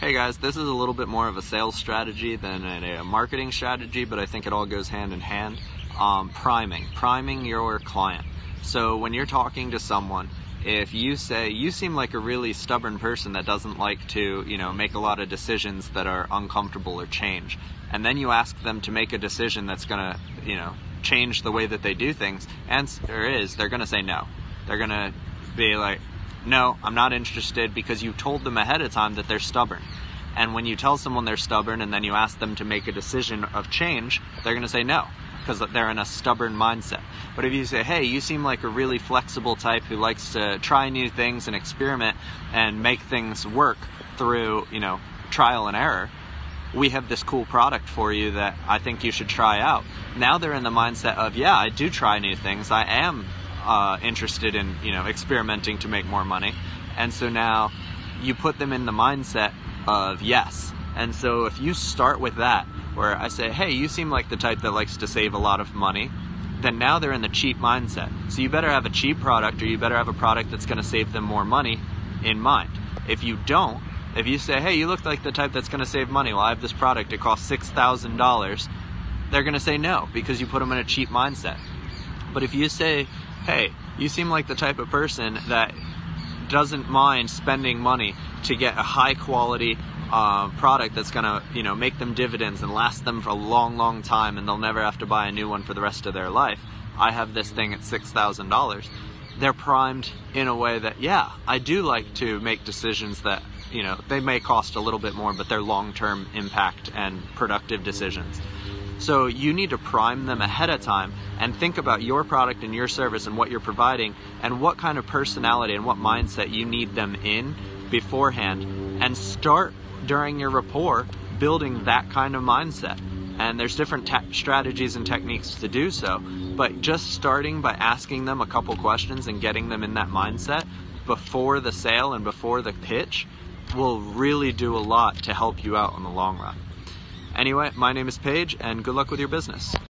Hey guys, this is a little bit more of a sales strategy than a marketing strategy, but I think it all goes hand in hand. Um, priming, priming your client. So when you're talking to someone, if you say you seem like a really stubborn person that doesn't like to, you know, make a lot of decisions that are uncomfortable or change, and then you ask them to make a decision that's gonna, you know, change the way that they do things, answer is they're gonna say no. They're gonna be like, no, I'm not interested because you told them ahead of time that they're stubborn. And when you tell someone they're stubborn and then you ask them to make a decision of change, they're going to say no because they're in a stubborn mindset. But if you say, hey, you seem like a really flexible type who likes to try new things and experiment and make things work through, you know, trial and error, we have this cool product for you that I think you should try out. Now they're in the mindset of, yeah, I do try new things. I am uh, interested in you know experimenting to make more money, and so now you put them in the mindset of yes. And so if you start with that, where I say, hey, you seem like the type that likes to save a lot of money, then now they're in the cheap mindset. So you better have a cheap product or you better have a product that's going to save them more money in mind. If you don't, if you say, hey, you look like the type that's going to save money, well, I have this product, it costs $6,000, they're going to say no because you put them in a cheap mindset. But if you say, hey, you seem like the type of person that doesn't mind spending money to get a high quality uh, product that's gonna, you know, make them dividends and last them for a long, long time, and they'll never have to buy a new one for the rest of their life. I have this thing at six thousand dollars. They're primed in a way that, yeah, I do like to make decisions that, you know, they may cost a little bit more, but they're long-term impact and productive decisions. So you need to prime them ahead of time and think about your product and your service and what you're providing and what kind of personality and what mindset you need them in beforehand and start during your rapport building that kind of mindset. And there's different te- strategies and techniques to do so, but just starting by asking them a couple questions and getting them in that mindset before the sale and before the pitch will really do a lot to help you out in the long run. Anyway, my name is Paige, and good luck with your business.